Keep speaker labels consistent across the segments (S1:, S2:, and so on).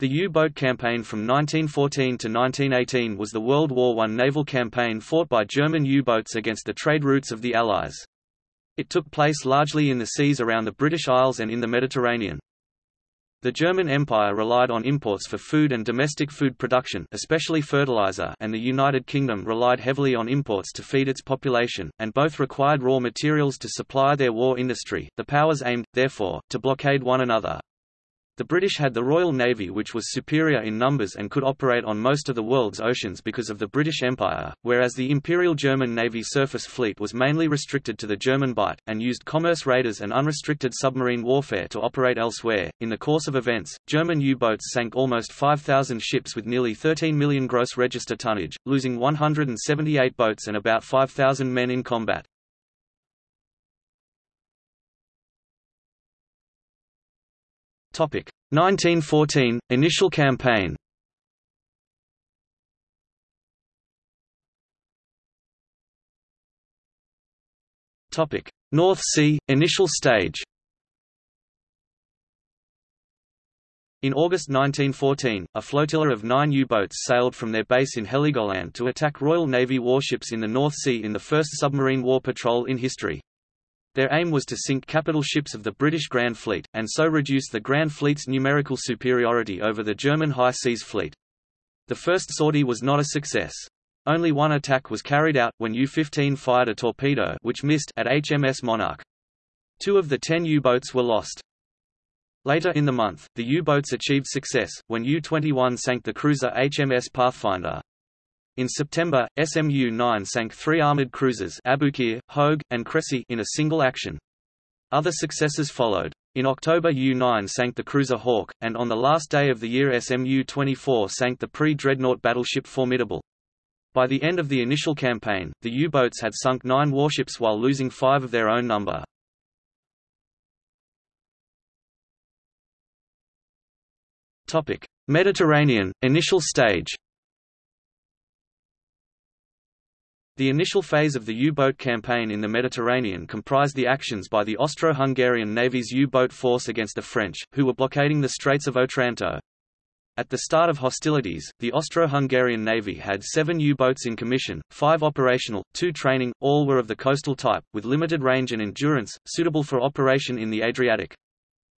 S1: The U-boat campaign from 1914 to 1918 was the World War I naval campaign fought by German U-boats against the trade routes of the Allies. It took place largely in the seas around the British Isles and in the Mediterranean. The German Empire relied on imports for food and domestic food production especially fertilizer and the United Kingdom relied heavily on imports to feed its population, and both required raw materials to supply their war industry. The powers aimed, therefore, to blockade one another, the British had the Royal Navy which was superior in numbers and could operate on most of the world's oceans because of the British Empire, whereas the Imperial German Navy surface fleet was mainly restricted to the German Bight, and used commerce raiders and unrestricted submarine warfare to operate elsewhere. In the course of events, German U-boats sank almost 5,000 ships with nearly 13 million gross register tonnage, losing 178 boats and about 5,000 men in combat. 1914 initial campaign. North Sea initial stage. In August 1914, a flotilla of nine U-boats sailed from their base in Heligoland to attack Royal Navy warships in the North Sea in the first submarine war patrol in history. Their aim was to sink capital ships of the British Grand Fleet, and so reduce the Grand Fleet's numerical superiority over the German High Seas Fleet. The first sortie was not a success. Only one attack was carried out, when U-15 fired a torpedo which missed at HMS Monarch. Two of the ten U-boats were lost. Later in the month, the U-boats achieved success, when U-21 sank the cruiser HMS Pathfinder. In September, SMU-9 sank three armoured cruisers Aboukir, Hogue, and Cressy in a single action. Other successes followed. In October U-9 sank the cruiser Hawk, and on the last day of the year SMU-24 sank the pre-dreadnought battleship Formidable. By the end of the initial campaign, the U-boats had sunk nine warships while losing five of their own number. Mediterranean, initial stage The initial phase of the U-boat campaign in the Mediterranean comprised the actions by the Austro-Hungarian Navy's U-boat force against the French, who were blockading the Straits of Otranto. At the start of hostilities, the Austro-Hungarian Navy had seven U-boats in commission, five operational, two training, all were of the coastal type, with limited range and endurance, suitable for operation in the Adriatic.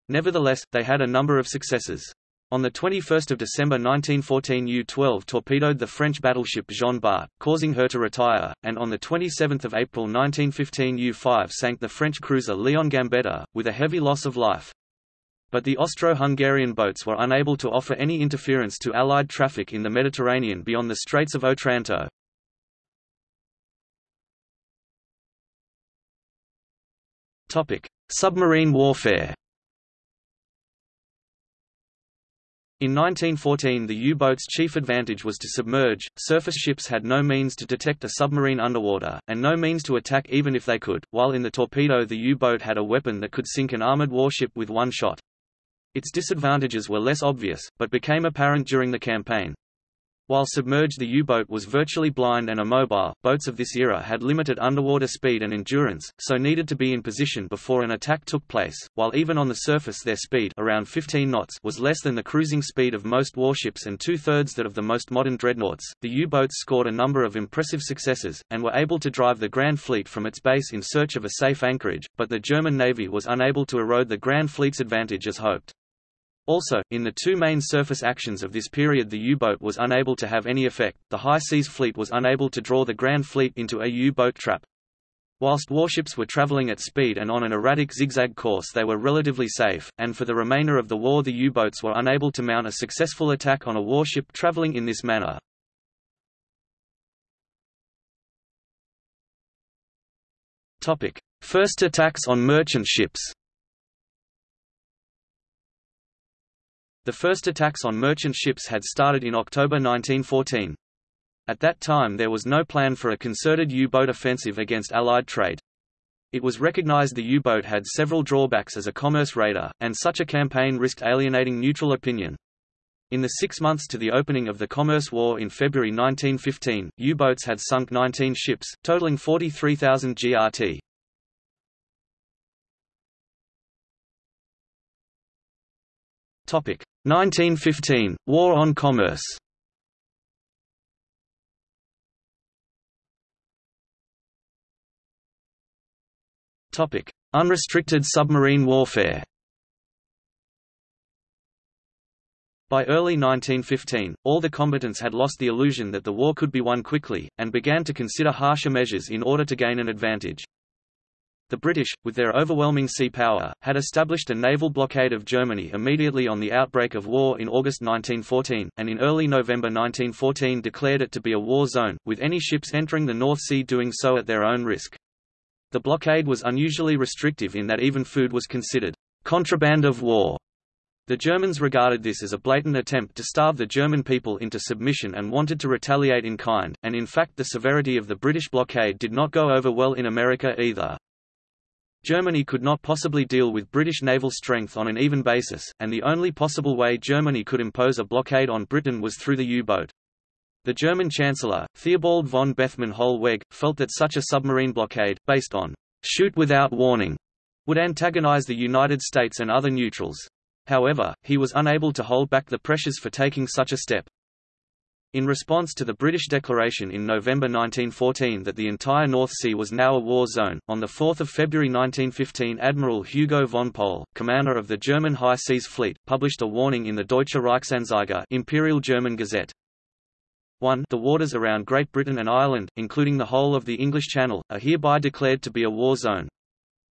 S1: Nevertheless, they had a number of successes. On 21 December 1914 U-12 torpedoed the French battleship Jean Bart, causing her to retire, and on 27 April 1915 U-5 sank the French cruiser Leon Gambetta, with a heavy loss of life. But the Austro-Hungarian boats were unable to offer any interference to Allied traffic in the Mediterranean beyond the Straits of Otranto. Submarine warfare In 1914 the U-boat's chief advantage was to submerge, surface ships had no means to detect a submarine underwater, and no means to attack even if they could, while in the torpedo the U-boat had a weapon that could sink an armored warship with one shot. Its disadvantages were less obvious, but became apparent during the campaign. While submerged the U-boat was virtually blind and immobile, boats of this era had limited underwater speed and endurance, so needed to be in position before an attack took place, while even on the surface their speed around 15 knots was less than the cruising speed of most warships and two-thirds that of the most modern dreadnoughts. The U-boats scored a number of impressive successes, and were able to drive the Grand Fleet from its base in search of a safe anchorage, but the German Navy was unable to erode the Grand Fleet's advantage as hoped. Also, in the two main surface actions of this period the U-boat was unable to have any effect, the High Seas Fleet was unable to draw the Grand Fleet into a U-boat trap. Whilst warships were traveling at speed and on an erratic zigzag course they were relatively safe, and for the remainder of the war the U-boats were unable to mount a successful attack on a warship traveling in this manner. First attacks on merchant ships The first attacks on merchant ships had started in October 1914. At that time there was no plan for a concerted U-boat offensive against Allied trade. It was recognized the U-boat had several drawbacks as a commerce raider, and such a campaign risked alienating neutral opinion. In the six months to the opening of the Commerce War in February 1915, U-boats had sunk 19 ships, totaling 43,000 GRT. 1915 War on Commerce. Unrestricted submarine warfare. By early 1915, all the combatants had lost the illusion that the war could be won quickly, and began to consider harsher measures in order to gain an advantage. The British, with their overwhelming sea power, had established a naval blockade of Germany immediately on the outbreak of war in August 1914, and in early November 1914 declared it to be a war zone, with any ships entering the North Sea doing so at their own risk. The blockade was unusually restrictive in that even food was considered contraband of war. The Germans regarded this as a blatant attempt to starve the German people into submission and wanted to retaliate in kind, and in fact the severity of the British blockade did not go over well in America either. Germany could not possibly deal with British naval strength on an even basis, and the only possible way Germany could impose a blockade on Britain was through the U-boat. The German Chancellor, Theobald von Bethmann Hollweg, felt that such a submarine blockade, based on shoot without warning, would antagonize the United States and other neutrals. However, he was unable to hold back the pressures for taking such a step. In response to the British declaration in November 1914 that the entire North Sea was now a war zone, on 4 February 1915 Admiral Hugo von Pohl, commander of the German High Seas Fleet, published a warning in the Deutsche Reichsanzeiger Imperial German Gazette. 1 The waters around Great Britain and Ireland, including the whole of the English Channel, are hereby declared to be a war zone.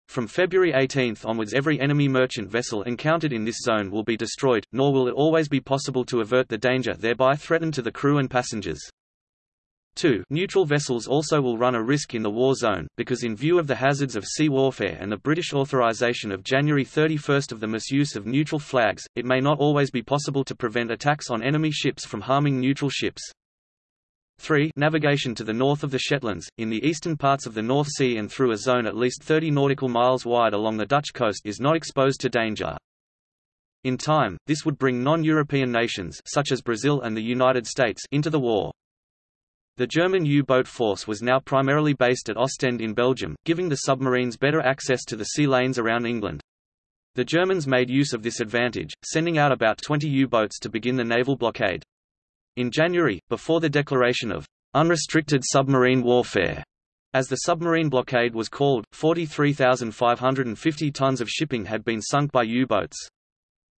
S1: From February 18 onwards every enemy merchant vessel encountered in this zone will be destroyed, nor will it always be possible to avert the danger thereby threatened to the crew and passengers. 2. Neutral vessels also will run a risk in the war zone, because in view of the hazards of sea warfare and the British authorization of January 31 of the misuse of neutral flags, it may not always be possible to prevent attacks on enemy ships from harming neutral ships. 3. Navigation to the north of the Shetlands, in the eastern parts of the North Sea and through a zone at least 30 nautical miles wide along the Dutch coast is not exposed to danger. In time, this would bring non-European nations such as Brazil and the United States into the war. The German U-boat force was now primarily based at Ostend in Belgium, giving the submarines better access to the sea lanes around England. The Germans made use of this advantage, sending out about 20 U-boats to begin the naval blockade. In January, before the declaration of unrestricted submarine warfare, as the submarine blockade was called, 43,550 tons of shipping had been sunk by U-boats.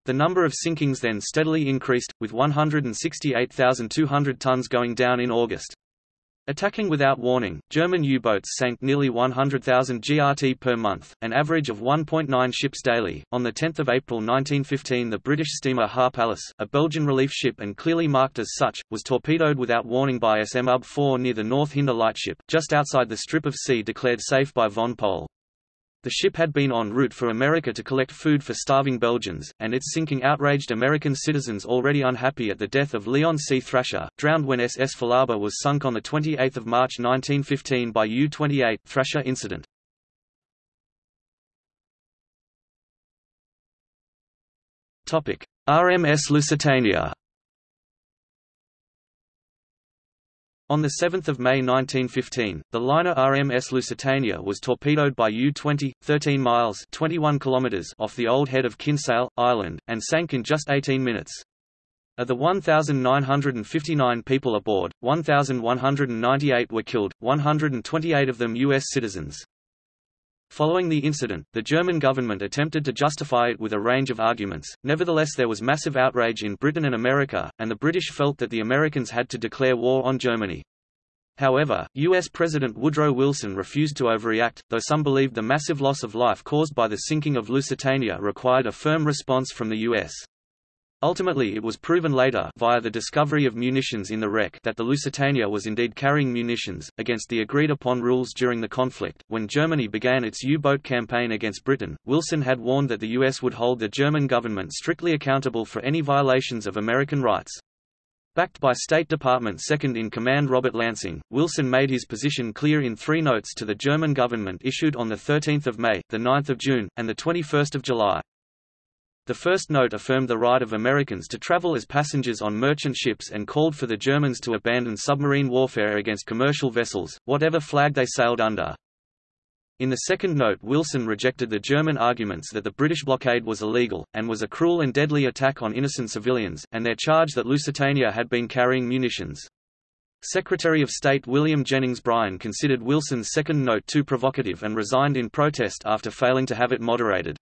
S1: The number of sinkings then steadily increased, with 168,200 tons going down in August. Attacking without warning, German U-boats sank nearly 100,000 GRT per month, an average of 1.9 ships daily. On the 10th of April 1915, the British steamer Harpalyce, a Belgian relief ship and clearly marked as such, was torpedoed without warning by SM UB 4 near the North Hinder lightship, just outside the strip of sea declared safe by von Pohl. The ship had been en route for America to collect food for starving Belgians, and its sinking outraged American citizens already unhappy at the death of Leon C. Thrasher, drowned when SS Falaba was sunk on 28 March 1915 by U-28 Thrasher incident. RMS Lusitania On 7 May 1915, the liner RMS Lusitania was torpedoed by U-20, 13 miles 21 kilometers off the old head of Kinsale, Ireland, and sank in just 18 minutes. Of the 1,959 people aboard, 1,198 were killed, 128 of them U.S. citizens. Following the incident, the German government attempted to justify it with a range of arguments, nevertheless there was massive outrage in Britain and America, and the British felt that the Americans had to declare war on Germany. However, U.S. President Woodrow Wilson refused to overreact, though some believed the massive loss of life caused by the sinking of Lusitania required a firm response from the U.S. Ultimately it was proven later via the discovery of munitions in the wreck that the Lusitania was indeed carrying munitions, against the agreed-upon rules during the conflict. When Germany began its U-boat campaign against Britain, Wilson had warned that the U.S. would hold the German government strictly accountable for any violations of American rights. Backed by State Department second-in-command Robert Lansing, Wilson made his position clear in three notes to the German government issued on 13 May, 9 June, and 21 July. The first note affirmed the right of Americans to travel as passengers on merchant ships and called for the Germans to abandon submarine warfare against commercial vessels, whatever flag they sailed under. In the second note Wilson rejected the German arguments that the British blockade was illegal, and was a cruel and deadly attack on innocent civilians, and their charge that Lusitania had been carrying munitions. Secretary of State William Jennings Bryan considered Wilson's second note too provocative and resigned in protest after failing to have it moderated.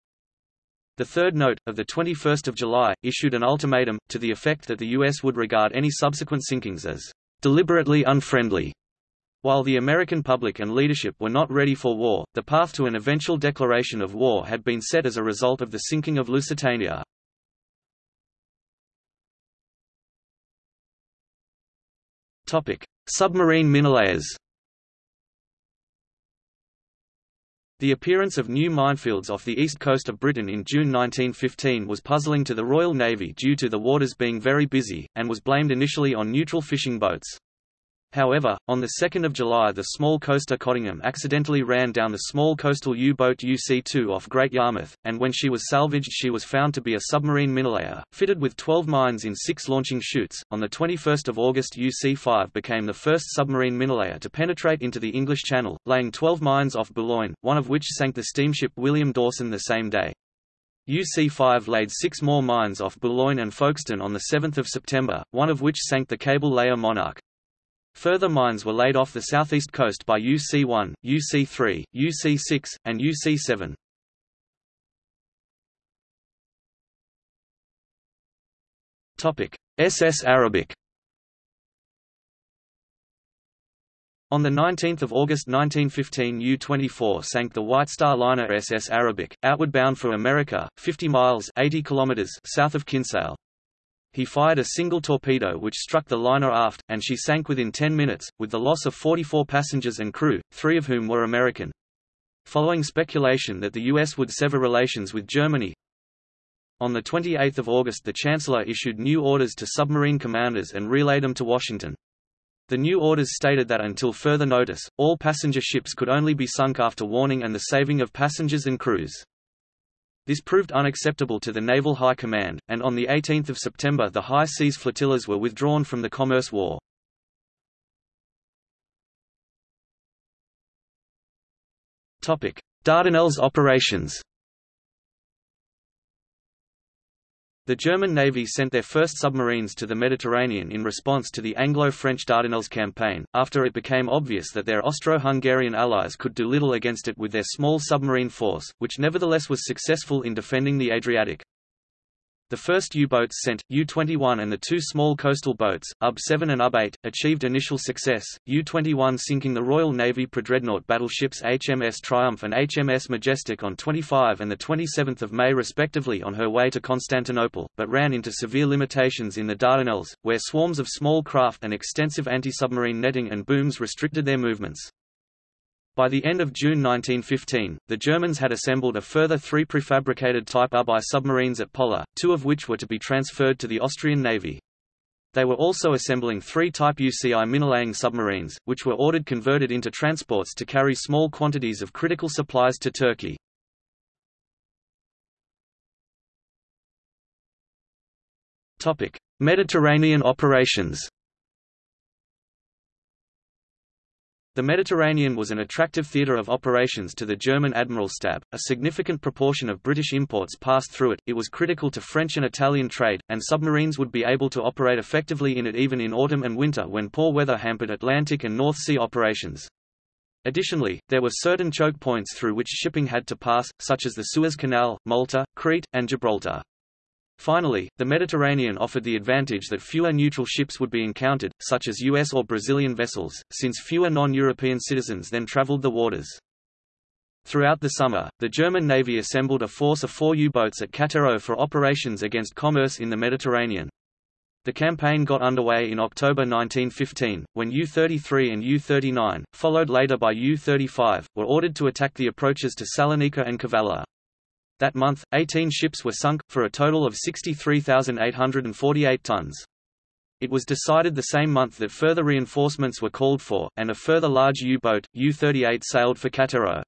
S1: The third note, of 21 July, issued an ultimatum, to the effect that the U.S. would regard any subsequent sinkings as deliberately unfriendly while the American public and leadership were not ready for war, the path to an eventual declaration of war had been set as a result of the sinking of Lusitania. Submarine minelayers The appearance of new minefields off the east coast of Britain in June 1915 was puzzling to the Royal Navy due to the waters being very busy, and was blamed initially on neutral fishing boats. However, on 2 July the small coaster Cottingham accidentally ran down the small coastal U-boat UC-2 off Great Yarmouth, and when she was salvaged she was found to be a submarine minelayer, fitted with 12 mines in six launching chutes. On 21 August UC-5 became the first submarine minelayer to penetrate into the English Channel, laying 12 mines off Boulogne, one of which sank the steamship William Dawson the same day. UC-5 laid six more mines off Boulogne and Folkestone on 7 September, one of which sank the cable layer Monarch. Further mines were laid off the southeast coast by UC-1, UC-3, UC-6, and UC-7. SS Arabic On 19 August 1915 U-24 sank the White Star liner SS Arabic, outward bound for America, 50 miles 80 kilometers south of Kinsale. He fired a single torpedo which struck the liner aft, and she sank within 10 minutes, with the loss of 44 passengers and crew, three of whom were American. Following speculation that the U.S. would sever relations with Germany, on 28 August the Chancellor issued new orders to submarine commanders and relayed them to Washington. The new orders stated that until further notice, all passenger ships could only be sunk after warning and the saving of passengers and crews. This proved unacceptable to the Naval High Command, and on 18 September the high seas flotillas were withdrawn from the Commerce War. Dardanelles operations The German Navy sent their first submarines to the Mediterranean in response to the Anglo-French Dardanelles campaign, after it became obvious that their Austro-Hungarian allies could do little against it with their small submarine force, which nevertheless was successful in defending the Adriatic. The first U-boats sent, U-21 and the two small coastal boats, UB-7 and UB-8, achieved initial success, U-21 sinking the Royal Navy Predreadnought battleships HMS Triumph and HMS Majestic on 25 and 27 May respectively on her way to Constantinople, but ran into severe limitations in the Dardanelles, where swarms of small craft and extensive anti-submarine netting and booms restricted their movements. By the end of June 1915, the Germans had assembled a further three prefabricated Type UBI submarines at Pola, two of which were to be transferred to the Austrian Navy. They were also assembling three Type UCI minelaying submarines, which were ordered converted into transports to carry small quantities of critical supplies to Turkey. Mediterranean operations The Mediterranean was an attractive theatre of operations to the German Admiralstab, a significant proportion of British imports passed through it, it was critical to French and Italian trade, and submarines would be able to operate effectively in it even in autumn and winter when poor weather hampered Atlantic and North Sea operations. Additionally, there were certain choke points through which shipping had to pass, such as the Suez Canal, Malta, Crete, and Gibraltar. Finally, the Mediterranean offered the advantage that fewer neutral ships would be encountered, such as U.S. or Brazilian vessels, since fewer non-European citizens then traveled the waters. Throughout the summer, the German Navy assembled a force of four U-boats at Cattaro for operations against commerce in the Mediterranean. The campaign got underway in October 1915, when U-33 and U-39, followed later by U-35, were ordered to attack the approaches to Salonika and Kavala. That month, 18 ships were sunk, for a total of 63,848 tons. It was decided the same month that further reinforcements were called for, and a further large U-boat, U-38 sailed for Cattaro.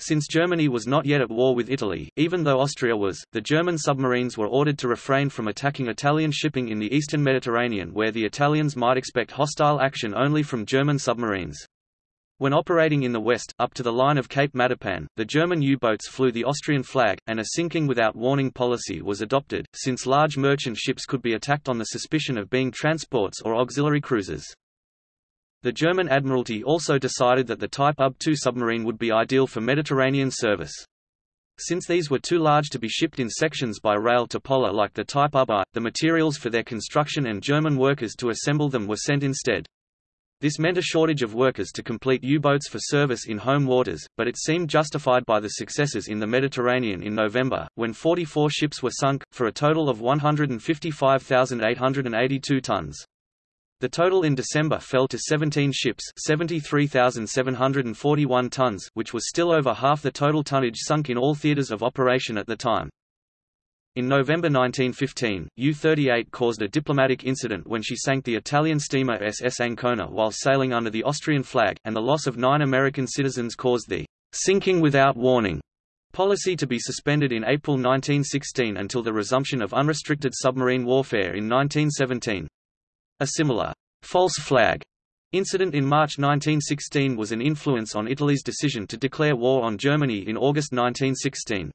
S1: Since Germany was not yet at war with Italy, even though Austria was, the German submarines were ordered to refrain from attacking Italian shipping in the eastern Mediterranean where the Italians might expect hostile action only from German submarines. When operating in the west, up to the line of Cape Matapan, the German U-boats flew the Austrian flag, and a sinking without warning policy was adopted, since large merchant ships could be attacked on the suspicion of being transports or auxiliary cruisers. The German Admiralty also decided that the Type UB-2 submarine would be ideal for Mediterranean service. Since these were too large to be shipped in sections by rail to Pola like the Type UB-I, the materials for their construction and German workers to assemble them were sent instead. This meant a shortage of workers to complete U-boats for service in home waters, but it seemed justified by the successes in the Mediterranean in November, when 44 ships were sunk, for a total of 155,882 tons. The total in December fell to 17 ships 73,741 tons which was still over half the total tonnage sunk in all theaters of operation at the time. In November 1915, U-38 caused a diplomatic incident when she sank the Italian steamer SS Ancona while sailing under the Austrian flag, and the loss of nine American citizens caused the «sinking without warning» policy to be suspended in April 1916 until the resumption of unrestricted submarine warfare in 1917. A similar «false flag» incident in March 1916 was an influence on Italy's decision to declare war on Germany in August 1916.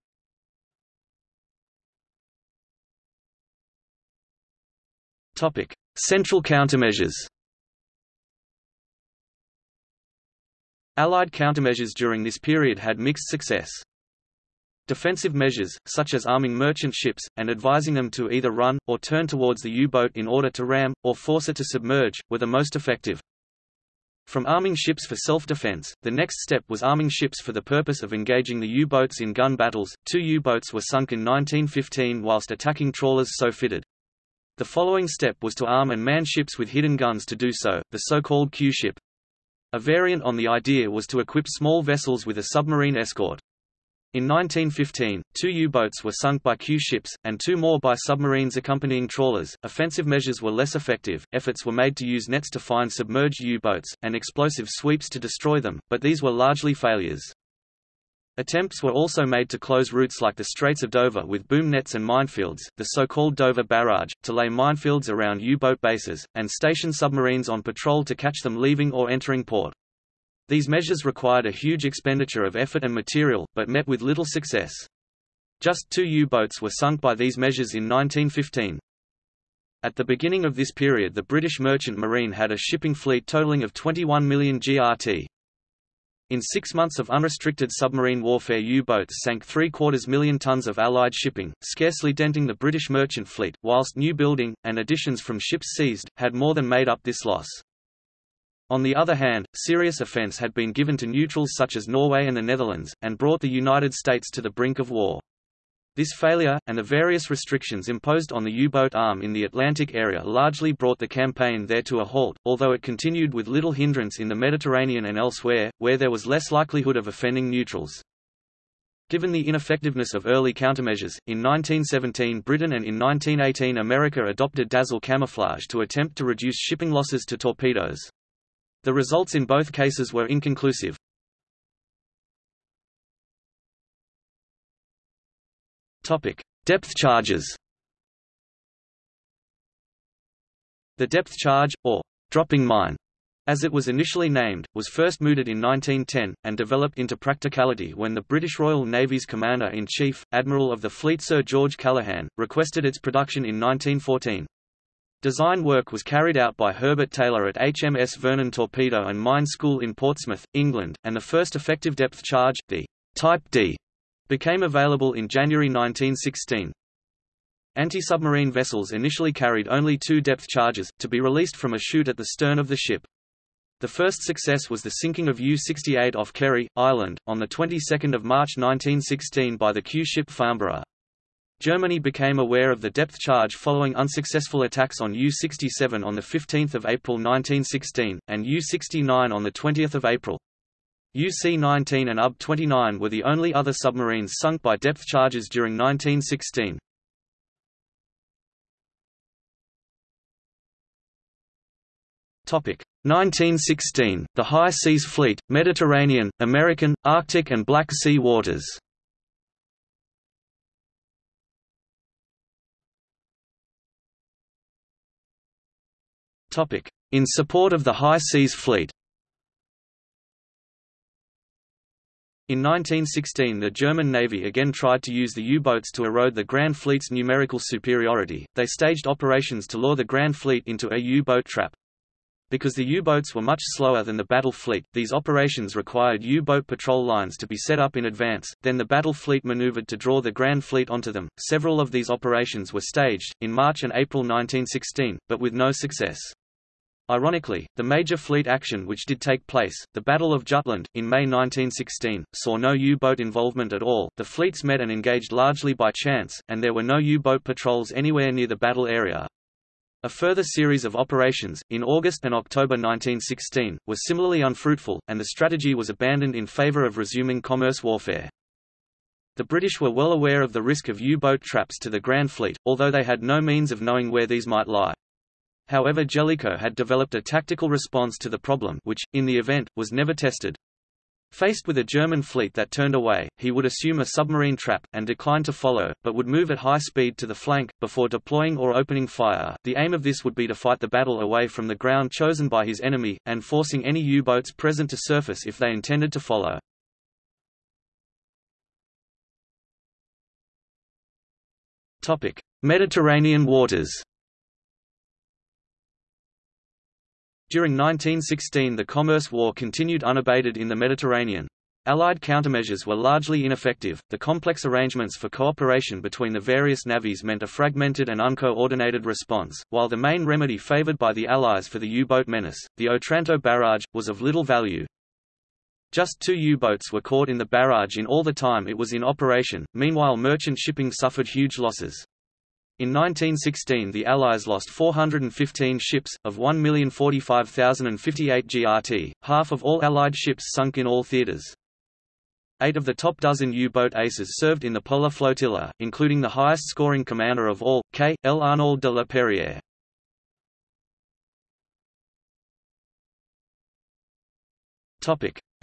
S1: Topic: Central countermeasures. Allied countermeasures during this period had mixed success. Defensive measures, such as arming merchant ships, and advising them to either run, or turn towards the U-boat in order to ram, or force it to submerge, were the most effective. From arming ships for self-defense, the next step was arming ships for the purpose of engaging the U-boats in gun battles. Two U-boats were sunk in 1915 whilst attacking trawlers so fitted. The following step was to arm and man ships with hidden guns to do so, the so-called Q-ship. A variant on the idea was to equip small vessels with a submarine escort. In 1915, two U-boats were sunk by Q-ships, and two more by submarines accompanying trawlers. Offensive measures were less effective, efforts were made to use nets to find submerged U-boats, and explosive sweeps to destroy them, but these were largely failures. Attempts were also made to close routes like the Straits of Dover with boom nets and minefields, the so-called Dover Barrage, to lay minefields around U-boat bases, and station submarines on patrol to catch them leaving or entering port. These measures required a huge expenditure of effort and material, but met with little success. Just two U-boats were sunk by these measures in 1915. At the beginning of this period the British Merchant Marine had a shipping fleet totaling of 21 million GRT. In six months of unrestricted submarine warfare U-boats sank three-quarters million tons of Allied shipping, scarcely denting the British merchant fleet, whilst new building, and additions from ships seized, had more than made up this loss. On the other hand, serious offence had been given to neutrals such as Norway and the Netherlands, and brought the United States to the brink of war. This failure, and the various restrictions imposed on the U-boat arm in the Atlantic area largely brought the campaign there to a halt, although it continued with little hindrance in the Mediterranean and elsewhere, where there was less likelihood of offending neutrals. Given the ineffectiveness of early countermeasures, in 1917 Britain and in 1918 America adopted dazzle camouflage to attempt to reduce shipping losses to torpedoes. The results in both cases were inconclusive. Topic: Depth charges. The depth charge, or dropping mine, as it was initially named, was first mooted in 1910, and developed into practicality when the British Royal Navy's Commander-in-Chief, Admiral of the Fleet Sir George Callaghan, requested its production in 1914. Design work was carried out by Herbert Taylor at HMS Vernon Torpedo and Mine School in Portsmouth, England, and the first effective depth charge, the Type D, became available in January 1916. Anti-submarine vessels initially carried only two depth charges, to be released from a chute at the stern of the ship. The first success was the sinking of U-68 off Kerry, Ireland, on the 22nd of March 1916 by the Q-ship Farnborough. Germany became aware of the depth charge following unsuccessful attacks on U-67 on 15 April 1916, and U-69 on 20 April. UC-19 and UB-29 were the only other submarines sunk by depth charges during 1916. Topic 1916 The High Seas Fleet, Mediterranean, American, Arctic and Black Sea waters. Topic In support of the High Seas Fleet In 1916 the German Navy again tried to use the U-boats to erode the Grand Fleet's numerical superiority, they staged operations to lure the Grand Fleet into a U-boat trap. Because the U-boats were much slower than the battle fleet, these operations required U-boat patrol lines to be set up in advance, then the battle fleet maneuvered to draw the Grand Fleet onto them. Several of these operations were staged, in March and April 1916, but with no success. Ironically, the major fleet action which did take place, the Battle of Jutland, in May 1916, saw no U-boat involvement at all, the fleets met and engaged largely by chance, and there were no U-boat patrols anywhere near the battle area. A further series of operations, in August and October 1916, was similarly unfruitful, and the strategy was abandoned in favor of resuming commerce warfare. The British were well aware of the risk of U-boat traps to the Grand Fleet, although they had no means of knowing where these might lie. However Jellicoe had developed a tactical response to the problem which, in the event, was never tested. Faced with a German fleet that turned away, he would assume a submarine trap, and decline to follow, but would move at high speed to the flank, before deploying or opening fire. The aim of this would be to fight the battle away from the ground chosen by his enemy, and forcing any U-boats present to surface if they intended to follow. Mediterranean waters During 1916 the Commerce War continued unabated in the Mediterranean. Allied countermeasures were largely ineffective. The complex arrangements for cooperation between the various navies meant a fragmented and uncoordinated response, while the main remedy favored by the Allies for the U-boat menace, the Otranto barrage, was of little value. Just two U-boats were caught in the barrage in all the time it was in operation, meanwhile merchant shipping suffered huge losses. In 1916 the Allies lost 415 ships, of 1,045,058 GRT, half of all Allied ships sunk in all theaters. Eight of the top dozen U-boat aces served in the Pola Flotilla, including the highest-scoring commander of all, K. L. Arnauld de la Perière.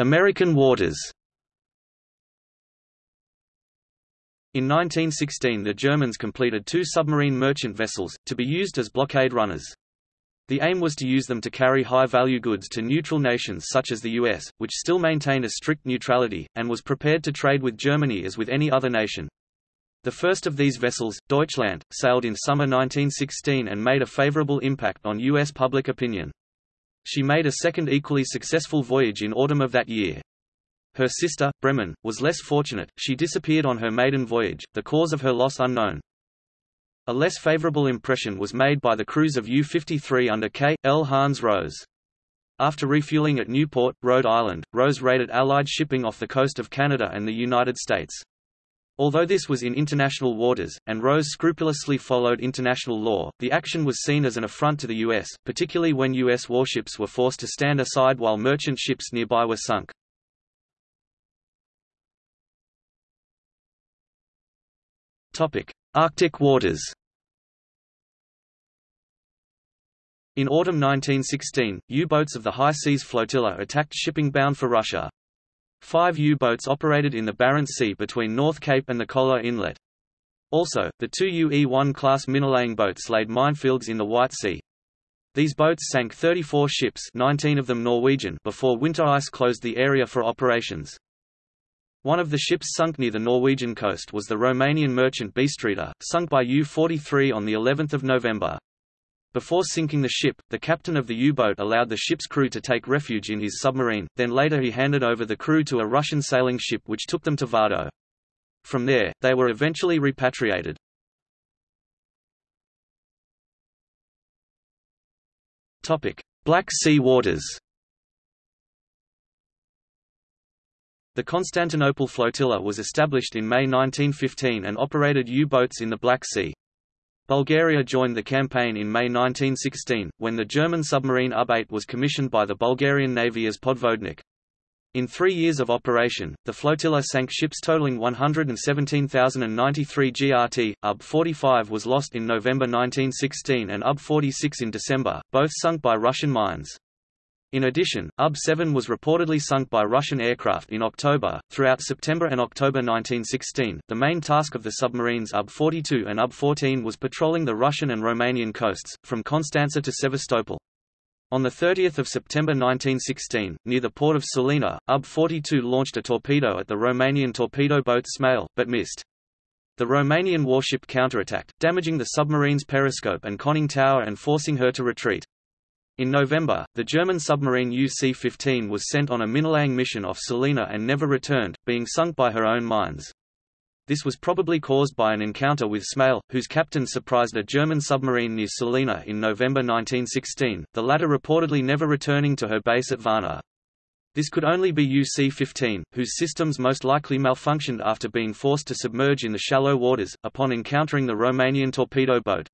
S1: American waters In 1916 the Germans completed two submarine merchant vessels, to be used as blockade runners. The aim was to use them to carry high-value goods to neutral nations such as the US, which still maintained a strict neutrality, and was prepared to trade with Germany as with any other nation. The first of these vessels, Deutschland, sailed in summer 1916 and made a favorable impact on U.S. public opinion. She made a second equally successful voyage in autumn of that year. Her sister, Bremen, was less fortunate, she disappeared on her maiden voyage, the cause of her loss unknown. A less favorable impression was made by the crews of U-53 under K. L. Hans Rose. After refueling at Newport, Rhode Island, Rose raided Allied shipping off the coast of Canada and the United States. Although this was in international waters, and Rose scrupulously followed international law, the action was seen as an affront to the U.S., particularly when U.S. warships were forced to stand aside while merchant ships nearby were sunk. Arctic waters In autumn 1916, U-boats of the High Seas Flotilla attacked shipping bound for Russia. Five U-boats operated in the Barents Sea between North Cape and the Kola Inlet. Also, the two UE-1 class minelaying boats laid minefields in the White Sea. These boats sank 34 ships 19 of them Norwegian before winter ice closed the area for operations. One of the ships sunk near the Norwegian coast was the Romanian merchant Bistreater, sunk by U-43 on the 11th of November. Before sinking the ship, the captain of the U-boat allowed the ship's crew to take refuge in his submarine, then later he handed over the crew to a Russian sailing ship which took them to Vardø. From there, they were eventually repatriated. Black Sea waters The Constantinople flotilla was established in May 1915 and operated U-boats in the Black Sea. Bulgaria joined the campaign in May 1916, when the German submarine UB-8 was commissioned by the Bulgarian Navy as podvodnik. In three years of operation, the flotilla sank ships totaling 117,093 GRT. UB-45 was lost in November 1916 and UB-46 in December, both sunk by Russian mines. In addition, UB-7 was reportedly sunk by Russian aircraft in October. Throughout September and October 1916, the main task of the submarines UB-42 and UB-14 was patrolling the Russian and Romanian coasts, from Constanza to Sevastopol. On 30 September 1916, near the port of Sulina, UB-42 launched a torpedo at the Romanian torpedo boat Smeul, but missed. The Romanian warship counterattacked, damaging the submarine's periscope and conning tower and forcing her to retreat. In November, the German submarine UC-15 was sent on a minelaying mission off Sulina and never returned, being sunk by her own mines. This was probably caused by an encounter with Smeul, whose captain surprised a German submarine near Sulina in November 1916, the latter reportedly never returning to her base at Varna. This could only be UC-15, whose systems most likely malfunctioned after being forced to submerge in the shallow waters, upon encountering the Romanian torpedo boat.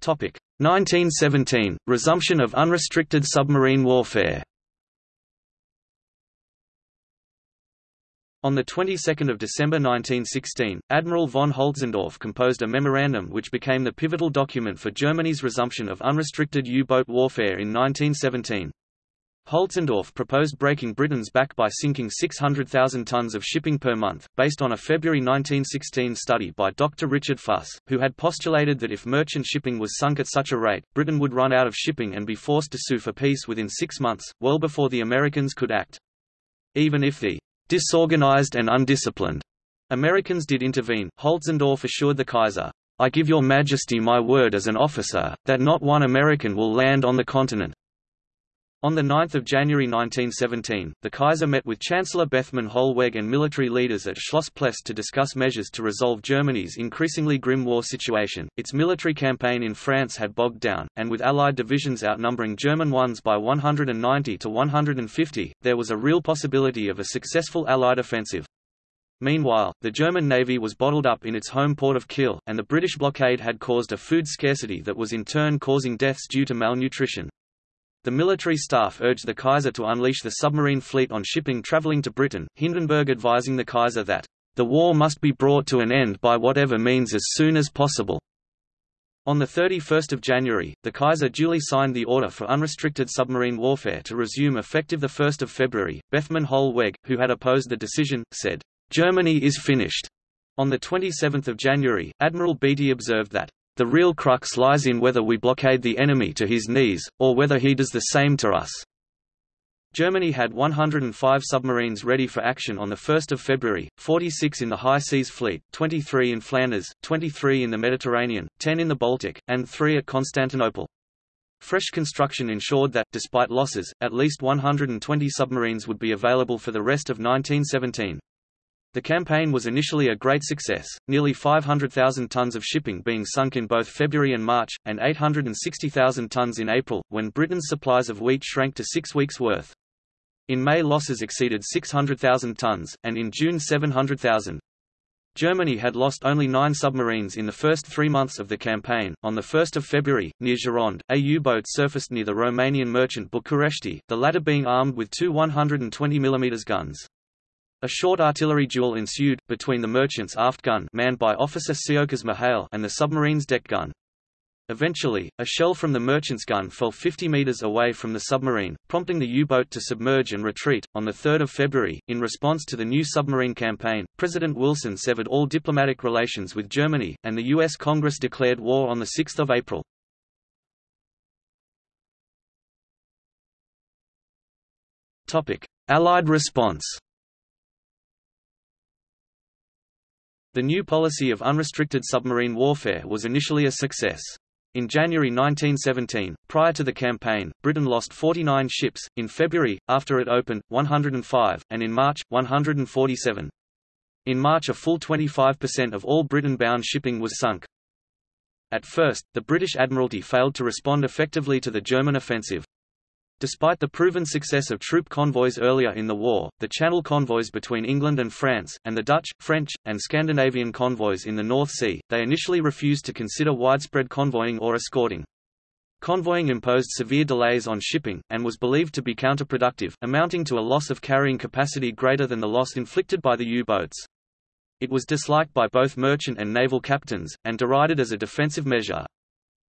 S1: 1917 – Resumption of unrestricted submarine warfare On the 22nd of December 1916, Admiral von Holtzendorff composed a memorandum which became the pivotal document for Germany's resumption of unrestricted U-boat warfare in 1917. Holtzendorff proposed breaking Britain's back by sinking 600,000 tons of shipping per month, based on a February 1916 study by Dr. Richard Fuss, who had postulated that if merchant shipping was sunk at such a rate, Britain would run out of shipping and be forced to sue for peace within six months, well before the Americans could act. Even if the disorganized and undisciplined Americans did intervene, Holtzendorff assured the Kaiser, I give your majesty my word as an officer, that not one American will land on the continent. On 9 January 1917, the Kaiser met with Chancellor Bethmann Hollweg and military leaders at Schloss Pless to discuss measures to resolve Germany's increasingly grim war situation. Its military campaign in France had bogged down, and with Allied divisions outnumbering German ones by 190 to 150, there was a real possibility of a successful Allied offensive. Meanwhile, the German navy was bottled up in its home port of Kiel, and the British blockade had caused a food scarcity that was in turn causing deaths due to malnutrition. The military staff urged the Kaiser to unleash the submarine fleet on shipping traveling to Britain, Hindenburg advising the Kaiser that, "...the war must be brought to an end by whatever means as soon as possible." On 31 January, the Kaiser duly signed the order for unrestricted submarine warfare to resume effective 1 February. Bethmann Hollweg, who had opposed the decision, said, "...Germany is finished." On 27 January, Admiral Beatty observed that, the real crux lies in whether we blockade the enemy to his knees, or whether he does the same to us. Germany had 105 submarines ready for action on 1 February, 46 in the High Seas Fleet, 23 in Flanders, 23 in the Mediterranean, 10 in the Baltic, and 3 at Constantinople. Fresh construction ensured that, despite losses, at least 120 submarines would be available for the rest of 1917. The campaign was initially a great success, nearly 500,000 tons of shipping being sunk in both February and March, and 860,000 tons in April, when Britain's supplies of wheat shrank to six weeks' worth. In May losses exceeded 600,000 tons, and in June 700,000. Germany had lost only nine submarines in the first three months of the campaign. On 1 February, near Gironde, a U-boat surfaced near the Romanian merchant Bucuresti, the latter being armed with two 120 mm guns. A short artillery duel ensued, between the merchant's aft gun manned by Officer Siokas Mihail and the submarine's deck gun. Eventually, a shell from the merchant's gun fell 50 meters away from the submarine, prompting the U-boat to submerge and retreat. On 3 February, in response to the new submarine campaign, President Wilson severed all diplomatic relations with Germany, and the U.S. Congress declared war on 6 April. Allied response The new policy of unrestricted submarine warfare was initially a success. In January 1917, prior to the campaign, Britain lost 49 ships, in February, after it opened, 105, and in March, 147. In March a full 25% of all Britain-bound shipping was sunk. At first, the British Admiralty failed to respond effectively to the German offensive. Despite the proven success of troop convoys earlier in the war, the Channel convoys between England and France, and the Dutch, French, and Scandinavian convoys in the North Sea, they initially refused to consider widespread convoying or escorting. Convoying imposed severe delays on shipping, and was believed to be counterproductive, amounting to a loss of carrying capacity greater than the loss inflicted by the U-boats. It was disliked by both merchant and naval captains, and derided as a defensive measure.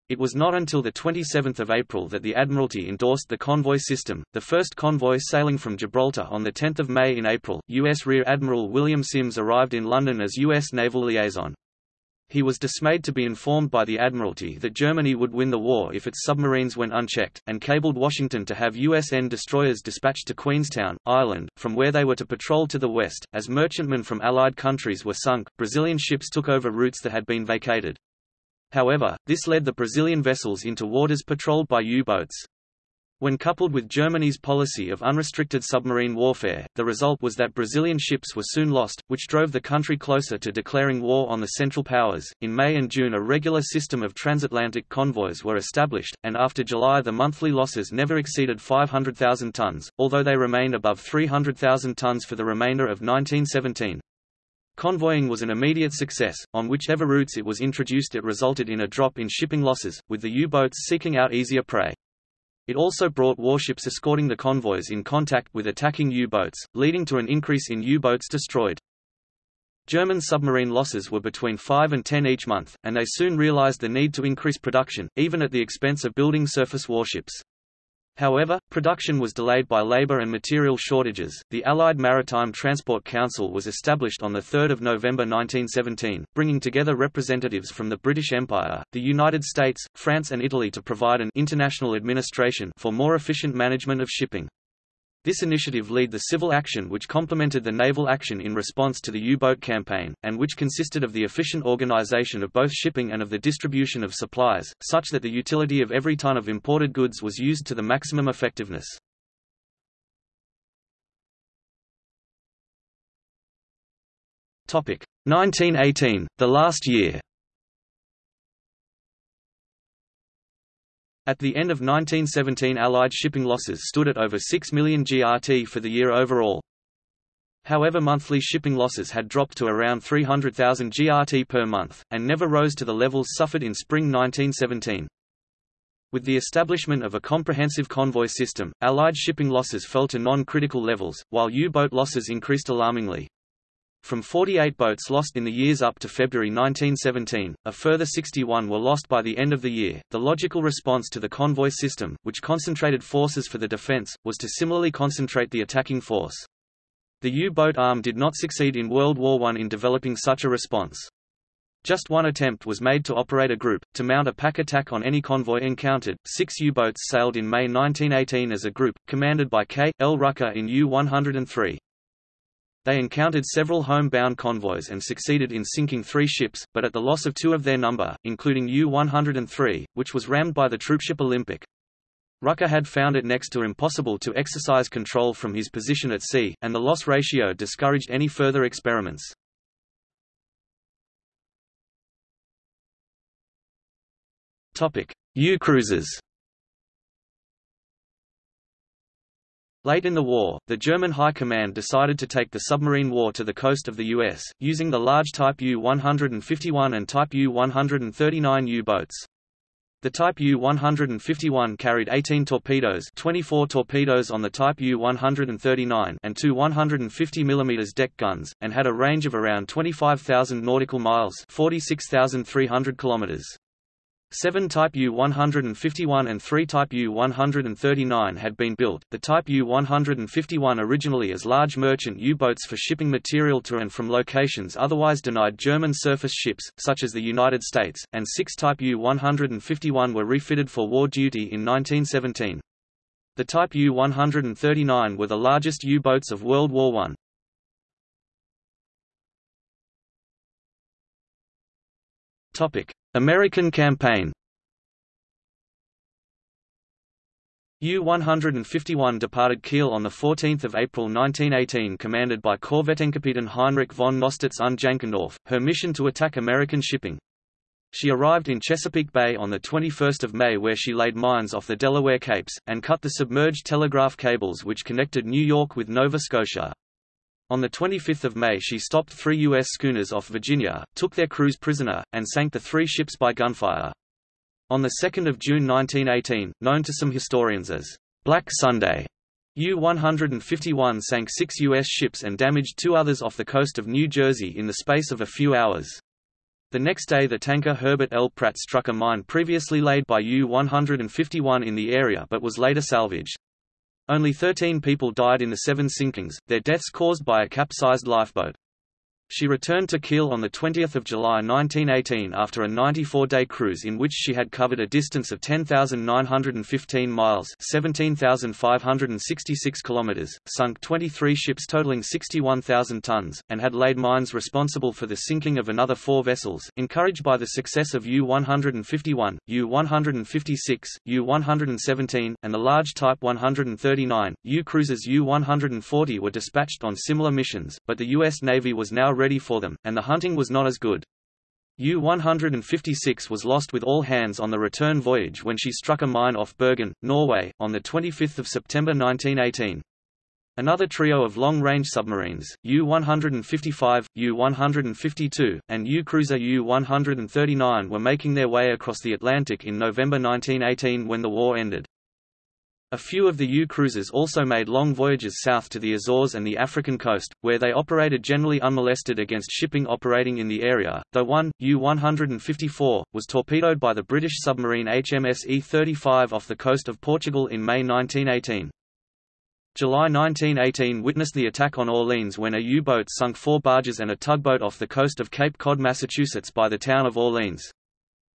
S1: It was not until 27 April that the Admiralty endorsed the convoy system, the first convoy sailing from Gibraltar on 10 May in April, U.S. Rear Admiral William Sims arrived in London as U.S. naval liaison. He was dismayed to be informed by the Admiralty that Germany would win the war if its submarines went unchecked, and cabled Washington to have USN destroyers dispatched to Queenstown, Ireland, from where they were to patrol to the west. As merchantmen from Allied countries were sunk, Brazilian ships took over routes that had been vacated. However, this led the Brazilian vessels into waters patrolled by U-boats. When coupled with Germany's policy of unrestricted submarine warfare, the result was that Brazilian ships were soon lost, which drove the country closer to declaring war on the Central Powers. In May and June, a regular system of transatlantic convoys were established, and after July, the monthly losses never exceeded 500,000 tons, although they remained above 300,000 tons for the remainder of 1917. Convoying was an immediate success, on whichever routes it was introduced it resulted in a drop in shipping losses, with the U-boats seeking out easier prey. It also brought warships escorting the convoys in contact with attacking U-boats, leading to an increase in U-boats destroyed. German submarine losses were between 5 and 10 each month, and they soon realized the need to increase production, even at the expense of building surface warships. However, production was delayed by labor and material shortages. The Allied Maritime Transport Council was established on 3 November 1917, bringing together representatives from the British Empire, the United States, France and Italy to provide an international administration for more efficient management of shipping. This initiative led the civil action which complemented the naval action in response to the U-boat campaign, and which consisted of the efficient organization of both shipping and of the distribution of supplies, such that the utility of every ton of imported goods was used to the maximum effectiveness. Topic 1918, the last year. At the end of 1917 Allied shipping losses stood at over 6 million GRT for the year overall. However monthly shipping losses had dropped to around 300,000 GRT per month, and never rose to the levels suffered in spring 1917. With the establishment of a comprehensive convoy system, Allied shipping losses fell to non-critical levels, while U-boat losses increased alarmingly. From 48 boats lost in the years up to February 1917, a further 61 were lost by the end of the year. The logical response to the convoy system, which concentrated forces for the defense, was to similarly concentrate the attacking force. The U-boat arm did not succeed in World War I in developing such a response. Just one attempt was made to operate a group, to mount a pack attack on any convoy encountered. Six U-boats sailed in May 1918 as a group, commanded by K. L. Rucker in U-103. They encountered several home-bound convoys and succeeded in sinking three ships, but at the loss of two of their number, including U-103, which was rammed by the troopship Olympic. Rucker had found it next to impossible to exercise control from his position at sea, and the loss ratio discouraged any further experiments. U-cruisers Late in the war, the German High Command decided to take the submarine war to the coast of the U.S., using the large Type U-151 and Type U-139 U-boats. The Type U-151 carried 18 torpedoes 24 torpedoes on the Type U-139 and two 150 mm deck guns, and had a range of around 25,000 nautical miles 46,300 kilometers. Seven Type U-151 and three Type U-139 had been built, the Type U-151 originally as large merchant U-boats for shipping material to and from locations otherwise denied German surface ships, such as the United States, and six Type U-151 were refitted for war duty in 1917. The Type U-139 were the largest U-boats of World War I. Topic: American campaign U-151 departed Kiel on 14 April 1918 commanded by Korvettenkapitän Heinrich von Nostitz und Jänckendorf, her mission to attack American shipping. She arrived in Chesapeake Bay on 21 May where she laid mines off the Delaware Capes, and cut the submerged telegraph cables which connected New York with Nova Scotia. On 25 May she stopped three U.S. schooners off Virginia, took their crews prisoner, and sank the three ships by gunfire. On 2 June 1918, known to some historians as Black Sunday, U-151 sank six U.S. ships and damaged two others off the coast of New Jersey in the space of a few hours. The next day the tanker Herbert L. Pratt struck a mine previously laid by U-151 in the area but was later salvaged. Only 13 people died in the seven sinkings, their deaths caused by a capsized lifeboat. She returned to Kiel on 20 July 1918 after a 94-day cruise in which she had covered a distance of 10,915 miles 17,566 kilometers, sunk 23 ships totaling 61,000 tons, and had laid mines responsible for the sinking of another four vessels. Encouraged by the success of U-151, U-156, U-117, and the large Type 139, U-cruisers U-140 were dispatched on similar missions, but the U.S. Navy was now ready for them, and the hunting was not as good. U-156 was lost with all hands on the return voyage when she struck a mine off Bergen, Norway, on 25 September 1918. Another trio of long-range submarines, U-155, U-152, and U-cruiser U-139 were making their way across the Atlantic in November 1918 when the war ended. A few of the U-cruisers also made long voyages south to the Azores and the African coast, where they operated generally unmolested against shipping operating in the area, though one, U-154, was torpedoed by the British submarine HMS E-35 off the coast of Portugal in May 1918. July 1918 witnessed the attack on Orleans when a U-boat sunk four barges and a tugboat off the coast of Cape Cod, Massachusetts by the town of Orleans.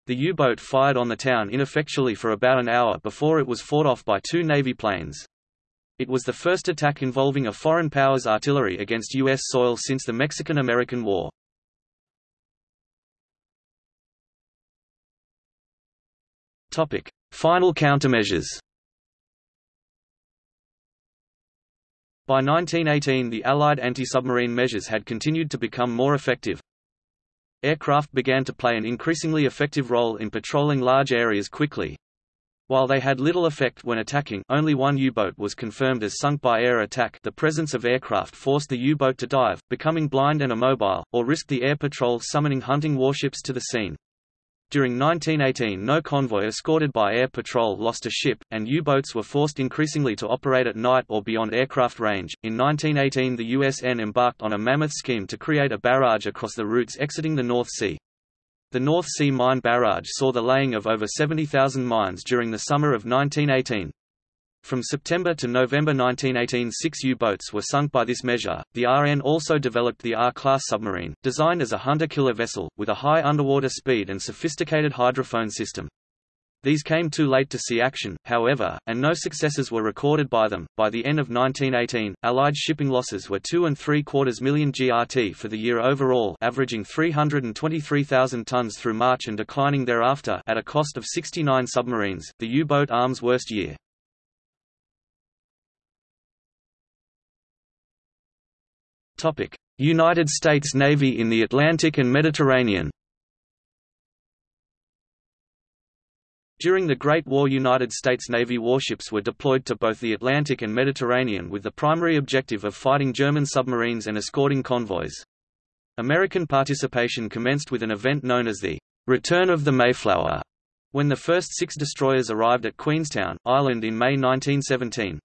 S1: The U-boat fired on the town ineffectually for about an hour before it was fought off by two Navy planes. It was the first attack involving a foreign power's artillery against U.S. soil since the Mexican–American War. Final countermeasures By 1918 the Allied anti-submarine measures had continued to become more effective, Aircraft began to play an increasingly effective role in patrolling large areas quickly. While they had little effect when attacking only one U-boat was confirmed as sunk by air attack the presence of aircraft forced the U-boat to dive, becoming blind and immobile, or risk the air patrol summoning hunting warships to the scene. During 1918 no convoy escorted by air patrol lost a ship, and U-boats were forced increasingly to operate at night or beyond aircraft range. In 1918 the USN embarked on a mammoth scheme to create a barrage across the routes exiting the North Sea. The North Sea Mine Barrage saw the laying of over 70,000 mines during the summer of 1918. From September to November 1918 six U-boats were sunk by this measure. The RN also developed the R-class submarine, designed as a hunter-killer vessel, with a high underwater speed and sophisticated hydrophone system. These came too late to see action, however, and no successes were recorded by them. By the end of 1918, Allied shipping losses were two and three quarters million GRT for the year overall, averaging 323,000 tons through March and declining thereafter at a cost of 69 submarines, the U-boat arms worst year. United States Navy in the Atlantic and Mediterranean During the Great War United States Navy warships were deployed to both the Atlantic and Mediterranean with the primary objective of fighting German submarines and escorting convoys. American participation commenced with an event known as the Return of the Mayflower, when the first six destroyers arrived at Queenstown, Ireland in May 1917.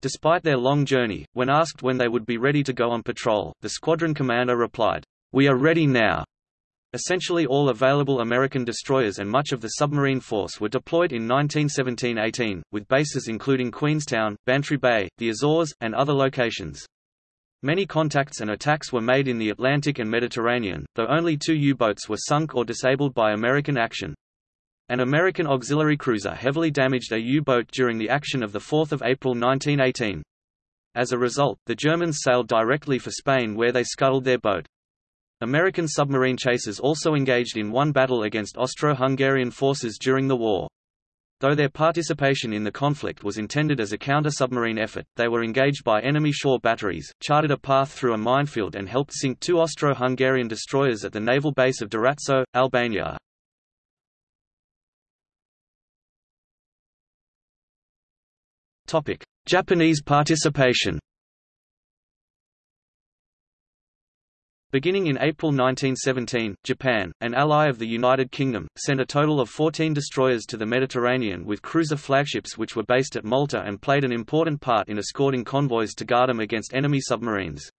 S1: Despite their long journey, when asked when they would be ready to go on patrol, the squadron commander replied, "We are ready now." Essentially all available American destroyers and much of the submarine force were deployed in 1917–18, with bases including Queenstown, Bantry Bay, the Azores, and other locations. Many contacts and attacks were made in the Atlantic and Mediterranean, though only two U-boats were sunk or disabled by American action. An American auxiliary cruiser heavily damaged a U-boat during the action of 4 April 1918. As a result, the Germans sailed directly for Spain where they scuttled their boat. American submarine chasers also engaged in one battle against Austro-Hungarian forces during the war. Though their participation in the conflict was intended as a counter-submarine effort, they were engaged by enemy shore batteries, charted a path through a minefield and helped sink two Austro-Hungarian destroyers at the naval base of Durazzo, Albania. Topic: Japanese participation. Beginning in April 1917, Japan, an ally of the United Kingdom, sent a total of 14 destroyers to the Mediterranean with cruiser flagships which were based at Malta and played an important part in escorting convoys to guard them against enemy submarines.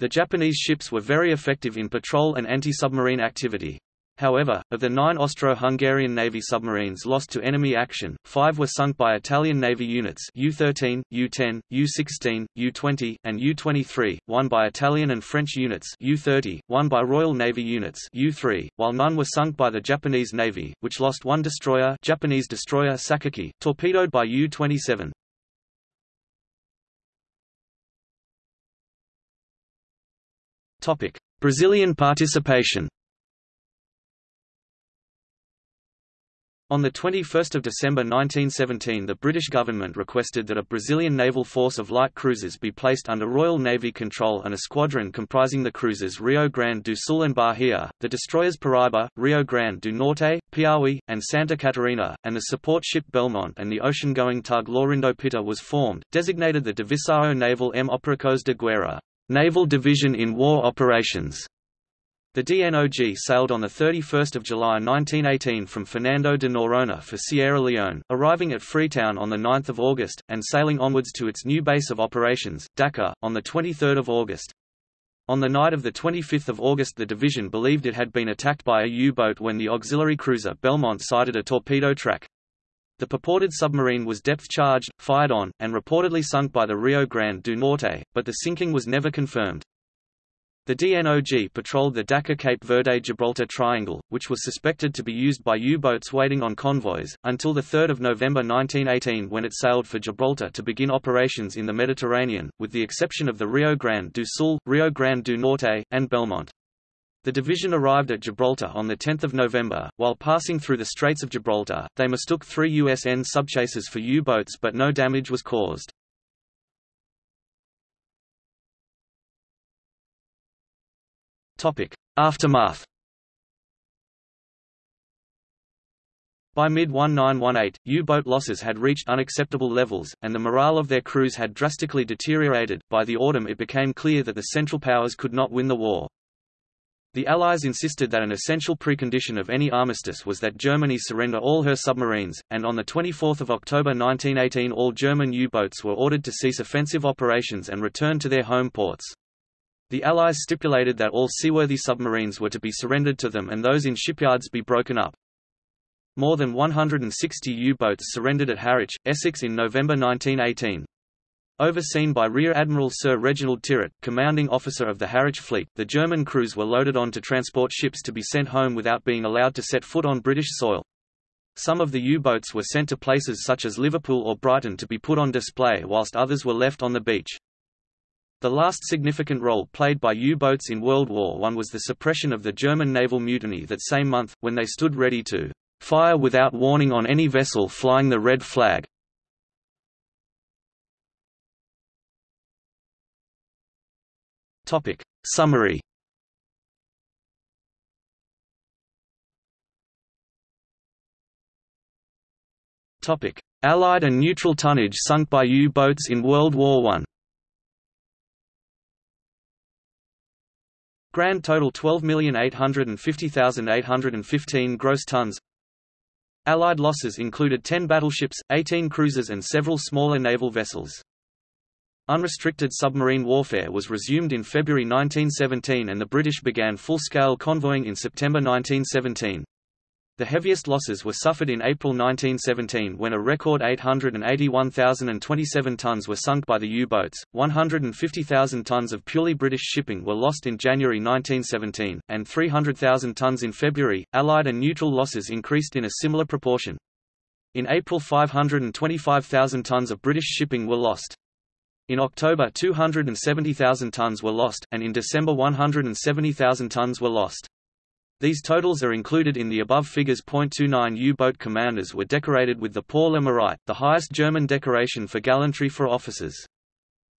S1: The Japanese ships were very effective in patrol and anti-submarine activity. However, of the nine Austro-Hungarian Navy submarines lost to enemy action, five were sunk by Italian Navy units U-13, U-10, U-16, U-20, and U-23, one by Italian and French units U-30, one by Royal Navy units U-3, while none were sunk by the Japanese Navy, which lost one destroyer Japanese destroyer Sakaki, torpedoed by U-27. Brazilian participation On 21 December 1917 the British government requested that a Brazilian naval force of light cruisers be placed under Royal Navy control and a squadron comprising the cruisers Rio Grande do Sul and Bahia, the destroyers Paraiba, Rio Grande do Norte, Piauí, and Santa Catarina, and the support ship Belmont and the ocean-going tug Laurindo Pitta was formed, designated the Divisão Naval em Operações de Guerra, Naval Division in War Operations. The DNOG sailed on 31 July 1918 from Fernando de Noronha for Sierra Leone, arriving at Freetown on 9 August, and sailing onwards to its new base of operations, Dakar, on 23 August. On the night of 25 August the division believed it had been attacked by a U-boat when the auxiliary cruiser Belmont sighted a torpedo track. The purported submarine was depth-charged, fired on, and reportedly sunk by the Rio Grande do Norte, but the sinking was never confirmed. The DNOG patrolled the Dakar-Cape Verde-Gibraltar Triangle, which was suspected to be used by U-boats waiting on convoys, until 3 November 1918 when it sailed for Gibraltar to begin operations in the Mediterranean, with the exception of the Rio Grande do Sul, Rio Grande do Norte, and Belmont. The division arrived at Gibraltar on 10 November. While passing through the Straits of Gibraltar, they mistook three USN subchasers for U-boats but no damage was caused. Aftermath By mid-1918, U-boat losses had reached unacceptable levels, and the morale of their crews had drastically deteriorated. By the autumn it became clear that the Central Powers could not win the war. The Allies insisted that an essential precondition of any armistice was that Germany surrender all her submarines, and on 24 October 1918 all German U-boats were ordered to cease offensive operations and return to their home ports. The Allies stipulated that all seaworthy submarines were to be surrendered to them and those in shipyards be broken up. More than 160 U-boats surrendered at Harwich, Essex in November 1918. Overseen by Rear Admiral Sir Reginald Tyrwhitt, commanding officer of the Harwich Fleet, the German crews were loaded on to transport ships to be sent home without being allowed to set foot on British soil. Some of the U-boats were sent to places such as Liverpool or Brighton to be put on display whilst others were left on the beach. The last significant role played by U-boats in World War I was the suppression of the German naval mutiny that same month, when they stood ready to fire without warning on any vessel flying the red flag. Topic. Summary Topic. Allied and neutral tonnage sunk by U-boats in World War I Grand total 12,850,815 gross tons. Allied losses included 10 battleships, 18 cruisers and several smaller naval vessels. Unrestricted submarine warfare was resumed in February 1917 and the British began full-scale convoying in September 1917. The heaviest losses were suffered in April 1917 when a record 881,027 tons were sunk by the U-boats, 150,000 tons of purely British shipping were lost in January 1917, and 300,000 tons in February. Allied and neutral losses increased in a similar proportion. In April 525,000 tons of British shipping were lost. In October 270,000 tons were lost, and in December 170,000 tons were lost. These totals are included in the above figures. 29 U-boat commanders were decorated with the Pour le Mérite, the highest German decoration for gallantry for officers.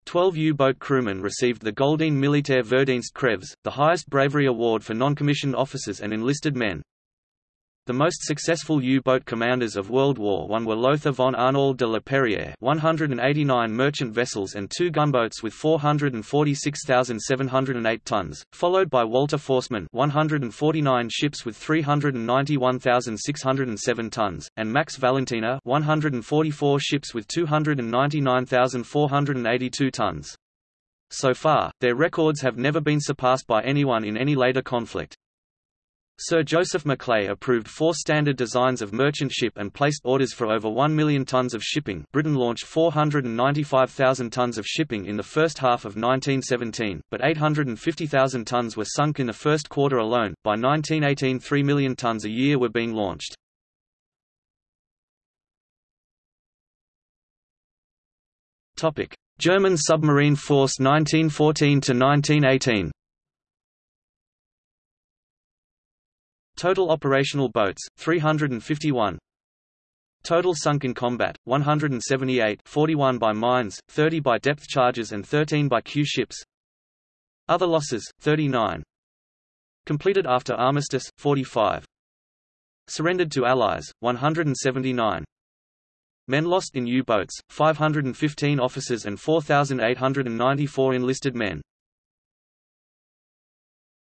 S1: Twelve U-boat crewmen received the Goldene Militär Verdienstkreuz, the highest bravery award for non-commissioned officers and enlisted men. The most successful U-boat commanders of World War I were Lothar von Arnauld de la Perière 189 merchant vessels and two gunboats with 446,708 tons, followed by Walter Forstmann 149 ships with 391,607 tons, and Max Valentiner 144 ships with 299,482 tons. So far, their records have never been surpassed by anyone in any later conflict. Sir Joseph Maclay approved four standard designs of merchant ship and placed orders for over 1 million tons of shipping. Britain launched 495,000 tons of shipping in the first half of 1917, but 850,000 tons were sunk in the first quarter alone. By 1918, 3 million tons a year were being launched. German submarine force 1914 to 1918. Total operational boats, 351 Total sunk in combat, 178 41 by mines, 30 by depth charges and 13 by Q ships. Other losses, 39 Completed after armistice, 45 Surrendered to Allies, 179 Men lost in U-boats, 515 officers and 4,894 enlisted men